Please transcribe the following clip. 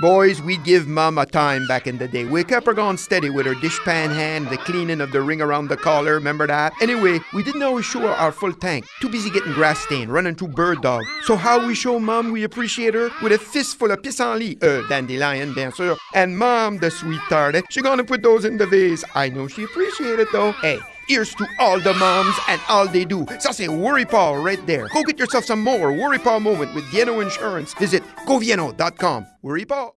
Boys, we'd give Mom a time back in the day. We kept her going steady with her dishpan hand, the cleaning of the ring around the collar, remember that? Anyway, we didn't always show her our full tank. Too busy getting grass stained, running through bird dog. So how we show Mom we appreciate her? With a fistful of pissenlit, uh, dandelion, bien sûr. And Mom, the sweet tart, she gonna put those in the vase. I know she appreciate it though. Hey, Here's to all the moms and all they do. Ça, c'est Worry Paul right there. Go get yourself some more Worry Paul moment with Vienno Insurance. Visit govieno.com. Worry Paul.